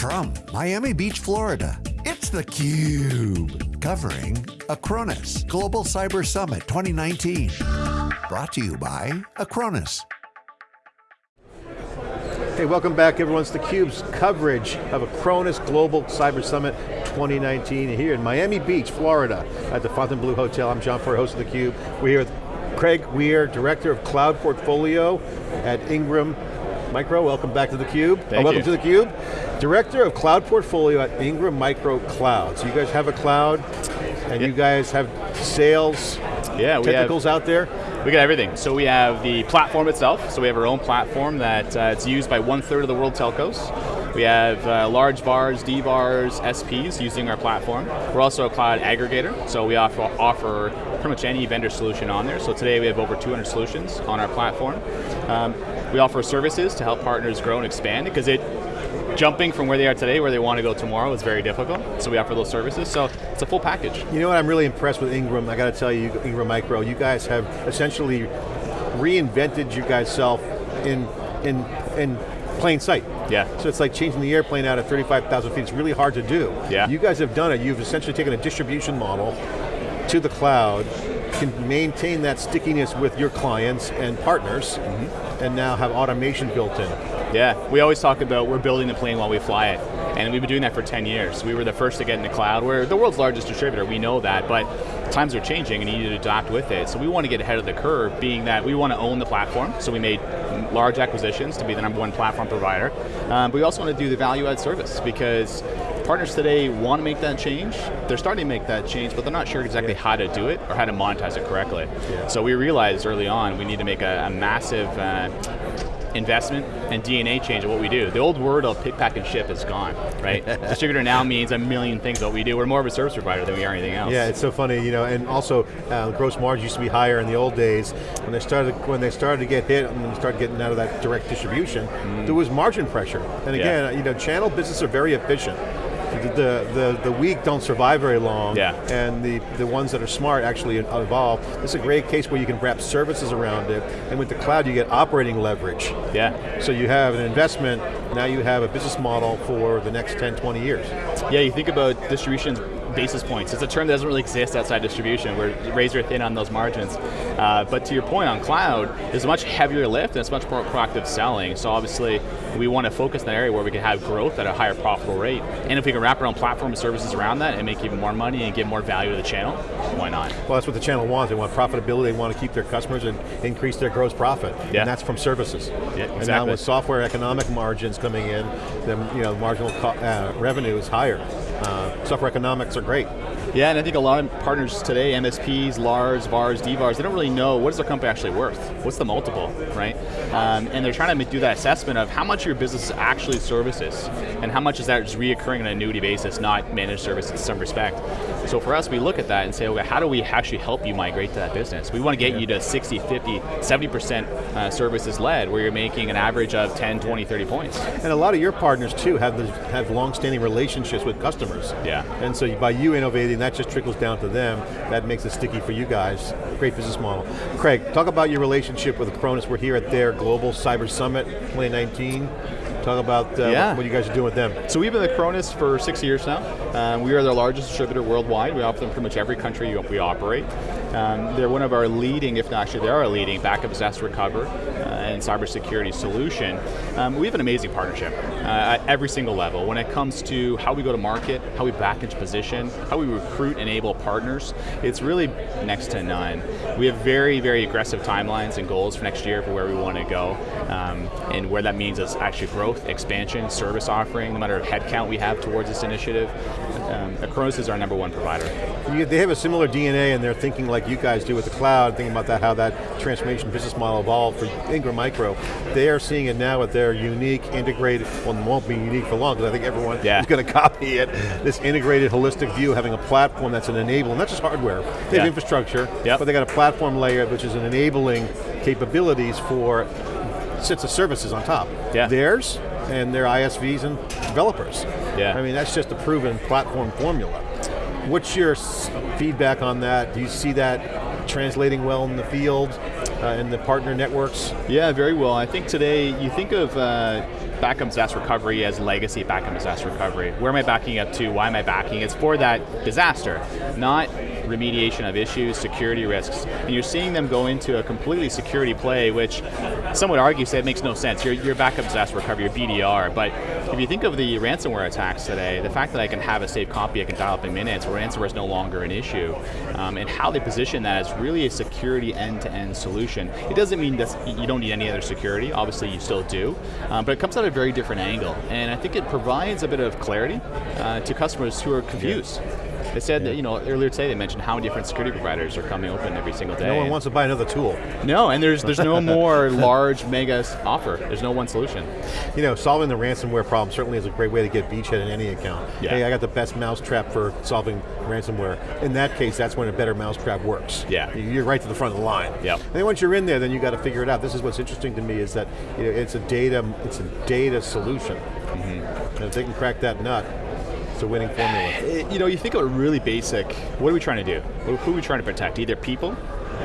From Miami Beach, Florida, it's theCUBE. Covering Acronis Global Cyber Summit 2019. Brought to you by Acronis. Hey, welcome back everyone. It's theCUBE's coverage of Acronis Global Cyber Summit 2019 here in Miami Beach, Florida at the Fontainebleau Hotel. I'm John Furrier, host of theCUBE. We're here with Craig Weir, Director of Cloud Portfolio at Ingram Micro. Welcome back to theCUBE. Thank welcome you. to theCUBE. Director of Cloud Portfolio at Ingram Micro Cloud. So you guys have a cloud, and Yeah. you guys have sales Yeah, we have, technicals out there? we got everything. So we have the platform itself, so we have our own platform that uh, it's used by one third of the world telcos. We have uh, large VARs, DVARs, SPs using our platform. We're also a cloud aggregator, so we offer, offer pretty much any vendor solution on there. So today we have over 200 solutions on our platform. Um, we offer services to help partners grow and expand because it jumping from where they are today, where they want to go tomorrow is very difficult. So we offer those services. So it's a full package. You know what, I'm really impressed with Ingram. I got to tell you, Ingram Micro, you guys have essentially reinvented you guys self in, in, in plain sight. Yeah. So it's like changing the airplane out at 35,000 feet. It's really hard to do. Yeah. You guys have done it. You've essentially taken a distribution model to the cloud, can maintain that stickiness with your clients and partners, Mm-hmm. And now have automation built in. Yeah, we always talk about we're building the plane while we fly it. And we've been doing that for 10 years. We were the first to get in the cloud. We're the world's largest distributor, we know that, but times are changing and you need to adapt with it. So we want to get ahead of the curve, being that we want to own the platform, so we made large acquisitions to be the number one platform provider. Um, but we also want to do the value add service because partners today want to make that change. They're starting to make that change, but they're not sure exactly how to do it or how to monetize it correctly. Yeah. So we realized early on we need to make a, a massive uh, investment and DNA change of what we do. The old word of pick, pack, and ship is gone, right? Distributor now means a million things what we do. We're more of a service provider than we are anything else. Yeah, it's so funny, you know, and also uh, gross margin used to be higher in the old days. When they started, when they started to get hit and when they started getting out of that direct distribution, there was margin pressure. And Mm. Yeah. again, you know, channel businesses are very efficient. The, the, the, weak don't survive very long, Yeah. and the, the ones that are smart actually evolve. This is a great case where you can wrap services around it, and with the cloud you get operating leverage. Yeah. So you have an investment, now you have a business model for the next 10, 20 years. Yeah, you think about distribution's basis points. It's a term that doesn't really exist outside distribution. We're razor thin on those margins. Uh, but to your point on cloud, there's a much heavier lift and it's much more proactive selling. So obviously, we want to focus in that area where we can have growth at a higher profitable rate. And if we can wrap our own platform and services around that and make even more money and give more value to the channel, why not? Well, that's what the channel wants. They want profitability, they want to keep their customers and increase their gross profit. Yeah. And that's from services. Yeah, exactly. And now with software economic margins coming in, then you know, marginal uh, revenue is higher. Uh, software economics are great. Yeah, and I think a lot of partners today, MSPs, LARs, VARs, DVARs, they don't really know what is their company actually worth? What's the multiple, right? Um, and they're trying to do that assessment of how much your business is actually services, and how much is that just reoccurring on an annuity basis, not managed services in some respect. So for us, we look at that and say, okay, how do we actually help you migrate to that business? We want to get you to 60, 50, 70% uh, services led, where you're making an average of 10, 20, 30 points. And a lot of your partners too have the, have long-standing relationships with customers. Yeah. And so by you innovating, that just trickles down to them. That makes it sticky for you guys. Great business model. Craig, talk about your relationship with Acronis. We're here at their Global Cyber Summit 2019. Talk about uh, Yeah. what, you guys are doing with them. So we've been with Acronis for six years now. Um, we are their largest distributor worldwide. We offer them pretty much every country we operate. Um, they're one of our leading, if not actually they are a leading, backup disaster recover uh, and cybersecurity solution. Um, we have an amazing partnership uh, at every single level. When it comes to how we go to market, how we back into position, how we recruit and enable partners, it's really next to none. We have very, very aggressive timelines and goals for next year for where we want to go. Um, and where that means is actually growth, expansion, service offering, no matter what headcount we have towards this initiative. Um, Acronis is our number one provider. They have a similar DNA and they're thinking like you guys do with the cloud, thinking about that, how that transformation business model evolved for Ingram Micro. They are seeing it now with their unique, integrated, well it won't be unique for long because I think everyone Yeah. is going to copy it. This integrated, holistic view, having a platform that's an enabling, not just hardware, they have Yeah. infrastructure, Yep. but they got a platform layer which is an enabling capabilities for sets of services on top. Yeah. Theirs and their ISVs and developers. Yeah. I mean, that's just a proven platform formula. What's your feedback on that? Do you see that translating well in the field, uh, in the partner networks? Yeah, very well. I think today, you think of uh, backup disaster recovery as legacy backup disaster recovery. Where am I backing up to? Why am I backing? It's for that disaster, not remediation of issues, security risks. And you're seeing them go into a completely security play, which some would argue say it makes no sense. Your, your backup disaster recovery, your BDR, but if you think of the ransomware attacks today, the fact that I can have a safe copy, I can dial up in minutes, where ransomware is no longer an issue, um, and how they position that as really a security end-to-end -end solution. It doesn't mean that you don't need any other security, obviously you still do, um, but it comes at a very different angle, and I think it provides a bit of clarity uh, to customers who are confused. Yeah. They said that, you know, earlier today they mentioned how many different security providers are coming open every single day. No one wants to buy another tool. No, and there's there's no more large mega offer. There's no one solution. You know, solving the ransomware problem certainly is a great way to get beachhead in any account. Yeah. Hey, I got the best mousetrap for solving ransomware. In that case, that's when a better mousetrap works. Yeah. You're right to the front of the line. Yeah. And then once you're in there, then you got to figure it out. This is what's interesting to me is that you know, it's a data, it's a data solution. Mm -hmm. And if they can crack that nut, it's a winning formula. You know, you think of it really basic, what are we trying to do? Who are we trying to protect? Either people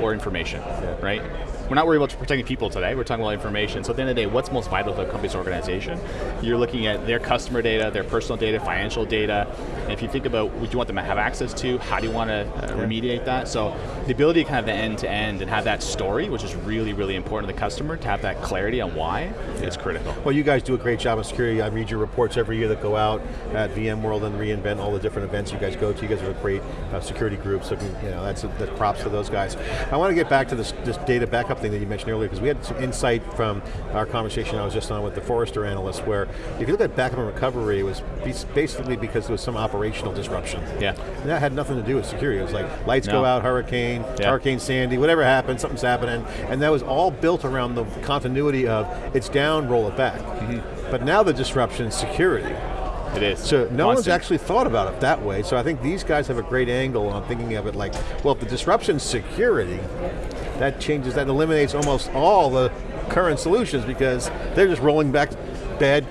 or information, yeah. right? We're not worried about protecting people today, we're talking about information. So at the end of the day, what's most vital to a company's organization? You're looking at their customer data, their personal data, financial data, and if you think about what you want them to have access to, how do you want to uh, remediate that? So the ability to kind of the end to end and have that story, which is really, really important to the customer, to have that clarity on why, yeah. is critical. Well, you guys do a great job of security. I read your reports every year that go out at VMworld and reInvent, all the different events you guys go to. You guys are a great uh, security group, so you know, that's, a, that's props to those guys. I want to get back to this, this data backup thing that you mentioned earlier, because we had some insight from our conversation I was just on with the Forrester analyst, where if you look at backup and recovery, it was basically because there was some operational disruption. Yeah. And that had nothing to do with security. It was like, lights no. go out, hurricane, yeah. Hurricane Sandy, whatever happened, something's happening, and that was all built around the continuity of, it's down, roll it back. Mm -hmm. But now the disruption is security. It is. So no Constant. one's actually thought about it that way, so I think these guys have a great angle on thinking of it like, well, if the disruption's security, that changes, that eliminates almost all the current solutions because they're just rolling back bad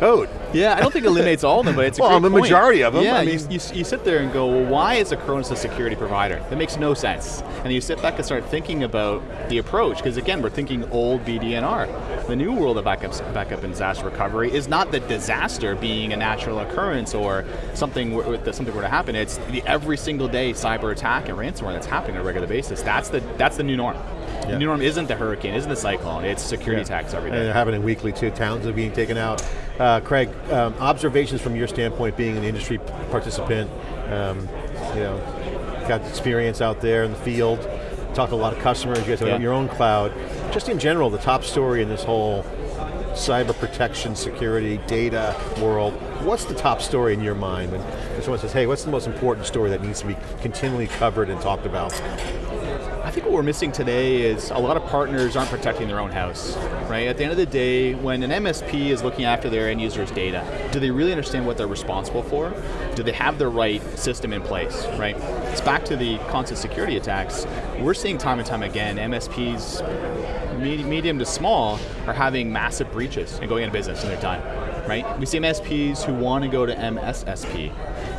code. Yeah, I don't think it eliminates all of them, but it's a well, the majority of them. Yeah, I mean, you, you, you, sit there and go, well, why is Acronis a security provider? That makes no sense. And you sit back and start thinking about the approach, because again, we're thinking old BDNR. The new world of backup, backup and disaster recovery is not the disaster being a natural occurrence or something something were to happen. It's the every single day cyber attack and ransomware that's happening on a regular basis. That's the that's the new norm. Yeah. The new norm isn't the hurricane, isn't the cyclone, it's security yeah. attacks every day. And they're happening weekly too, towns are being taken out. Uh, Craig, um, observations from your standpoint being an industry participant, um, you know, got experience out there in the field, talk to a lot of customers, you guys have yeah. your own cloud. Just in general, the top story in this whole cyber protection, security, data world, what's the top story in your mind? When someone says, hey, what's the most important story that needs to be continually covered and talked about? Think what we're missing today is a lot of partners aren't protecting their own house, right? At the end of the day, when an MSP is looking after their end users' data, do they really understand what they're responsible for? Do they have the right system in place, right? It's back to the constant security attacks. We're seeing time and time again, MSPs, medium to small, are having massive breaches and going out of business and they're done, right? We see MSPs who want to go to MSSP,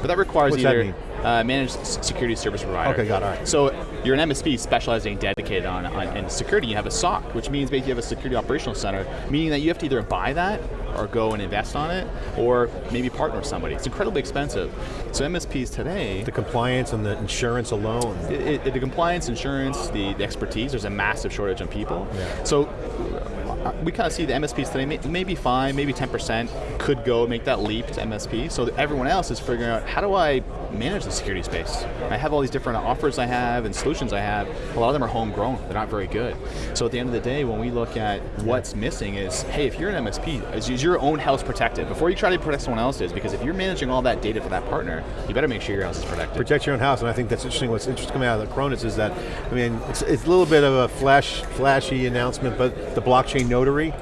but that requires What's either that uh, managed security service provider. Okay, got it. All right. So you're an MSP specializing dedicated on, on in security. You have a SOC, which means basically you have a security operational center, meaning that you have to either buy that or go and invest on it, or maybe partner with somebody. It's incredibly expensive. So MSPs today... The compliance and the insurance alone. It, it, the compliance, insurance, the, the, expertise, there's a massive shortage on people. Yeah. So uh, we kind of see the MSPs today, maybe 5, maybe 10% could go make that leap to MSP. So everyone else is figuring out, how do I manage the security space? I have all these different offers I have and solutions I have. A lot of them are homegrown. They're not very good. So at the end of the day, when we look at what's missing is, hey, if you're an MSP, is your own house protected before you try to protect someone else's? Because if you're managing all that data for that partner, you better make sure your house is protected. Protect your own house, and I think that's interesting. What's interesting coming out of the Acronis is that, I mean, it's, it's a little bit of a flash, flashy announcement, but the blockchain notary,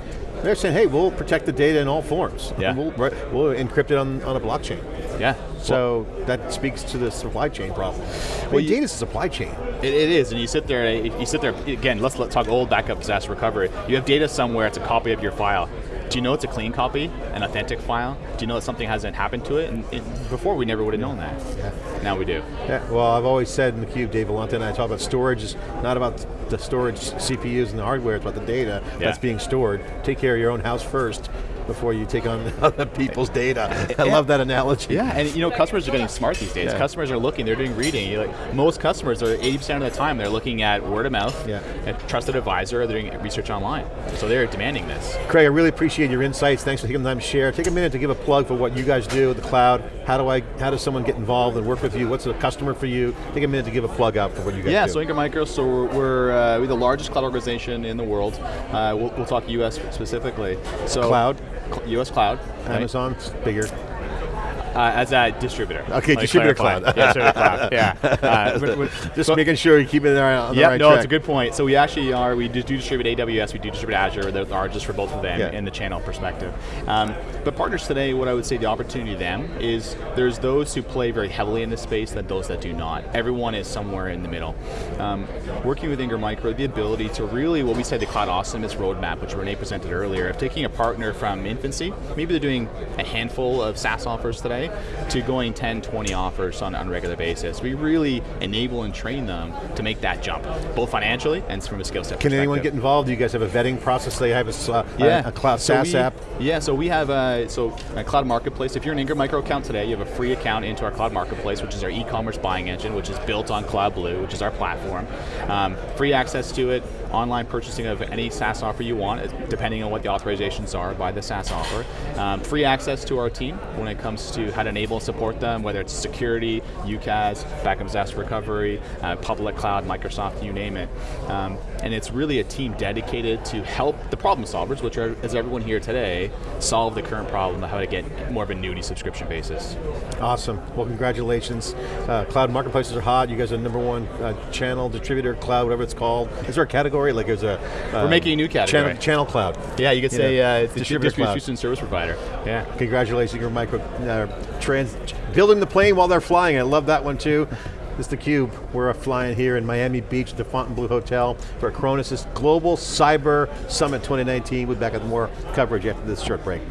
they're saying, hey, we'll protect the data in all forms. Yeah. We'll, we'll encrypt it on, on a blockchain. Yeah. So well, that speaks to the supply chain problem. Well, data is a supply chain. It, it is, and you sit there, you sit there, again, let's, let's talk old backup disaster recovery. You have data somewhere, it's a copy of your file. Do you know it's a clean copy, an authentic file? Do you know that something hasn't happened to it? And it, before we never would have known that. Yeah. Now we do. Yeah. Well, I've always said in the cube, Dave Vellante and I talk about storage is not about the storage CPUs and the hardware, it's about the data yeah. that's being stored. Take care of your own house first, before you take on other people's data. I love that analogy. Yeah, and you know, customers are getting smart these days. Yeah. Customers are looking, they're doing reading. Like, most customers are 80% of the time they're looking at word of mouth, Yeah. a trusted advisor, they're doing research online. So they're demanding this. Craig, I really appreciate your insights. Thanks for taking the time to share. Take a minute to give a plug for what you guys do, with the cloud. How do I? How does someone get involved and work with you? What's a customer for you? Take a minute to give a plug out for what you guys Yeah, do. so Ingram Micro, so we're, we're, uh, we're the largest cloud organization in the world. Uh, we'll, we'll talk US specifically. So Cloud? US cloud. right? Amazon's bigger. Uh, as a distributor. Okay, me distributor cloud. yeah, distributor cloud, yeah. Uh, we're- we're- Just so- making sure you keep it there on the Yeah, right no, track. it's a good point. So we actually are, we do, do distribute AWS, we do distribute Azure, they're the largest for both of them Yeah. in the channel perspective. Um, but partners today, what I would say the opportunity to them is there's those who play very heavily in this space and those that do not. Everyone is somewhere in the middle. Um, working with Ingram Micro, the ability to really, what we said the Cloud Awesomeness roadmap, which Renee presented earlier, of taking a partner from infancy, maybe they're doing a handful of SaaS offers today, to going 10, 20 offers on, on a regular basis. We really enable and train them to make that jump, both financially and from a skill set Can anyone get involved? Do you guys have a vetting process? They have a, uh, Yeah, a, a cloud So SaaS we- app. Yeah, so we have a, so a cloud marketplace. If you're an Ingram Micro account today, you have a free account into our cloud marketplace, which is our e-commerce buying engine, which is built on CloudBlue, which is our platform. Um, free access to it, online purchasing of any SaaS offer you want, depending on what the authorizations are by the SaaS offer. Um, free access to our team when it comes to how to enable and support them, whether it's security, UCaaS, backup disaster recovery, uh, public cloud, Microsoft, you name it. Um, and it's really a team dedicated to help the problem solvers, which are, as everyone here today, solve the current problem of how to get more of a annuity subscription basis. Awesome. Well, congratulations. Uh, cloud marketplaces are hot. You guys are number one uh, channel, distributor, cloud, whatever it's called. Is there a category? Like there's a... Uh, We're making a new category. Channel, channel cloud. Yeah, you could You say know, uh, it's a distributor cloud. distribution service provider. Yeah. Congratulations, your micro uh, trans, building the plane while they're flying. I love that one too. This is theCUBE. We're flying here in Miami Beach the Fontainebleau Hotel for Acronis' Global Cyber Summit 2019. We'll be back with more coverage after this short break.